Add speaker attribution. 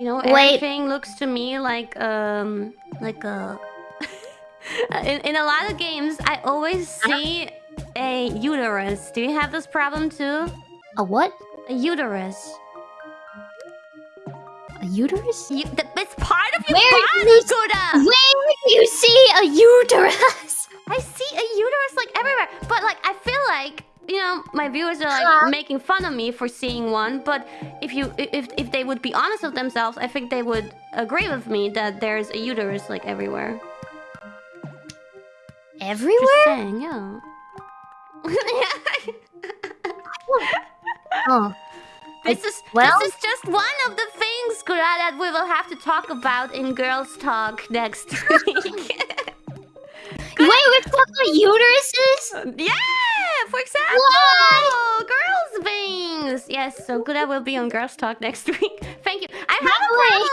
Speaker 1: You know,
Speaker 2: Wait.
Speaker 1: everything looks to me like um like a. in in a lot of games, I always see a uterus. Do you have this problem too?
Speaker 2: A what?
Speaker 1: A uterus.
Speaker 2: A uterus?
Speaker 1: You, th it's part of your
Speaker 2: Where
Speaker 1: body,
Speaker 2: do you-
Speaker 1: Gura.
Speaker 2: Where do you see a uterus?
Speaker 1: I see a uterus like everywhere, but like I like you know my viewers are like
Speaker 2: Huh?
Speaker 1: making fun of me for seeing one. But if you if if they would be honest with themselves, I think they would agree with me that there's a uterus like everywhere. Just
Speaker 2: Everywhere?
Speaker 1: saying, yeah.
Speaker 2: Oh.
Speaker 1: this is
Speaker 2: well-
Speaker 1: this is just one of the things, Gura, that we will have to talk about in Girls Talk next week.
Speaker 2: Wait, we're talking about uteruses?
Speaker 1: Yeah, Oh, Girls' veins! Yes, so good I will be on Girls Talk next week. Thank you. I have Lovely. a problem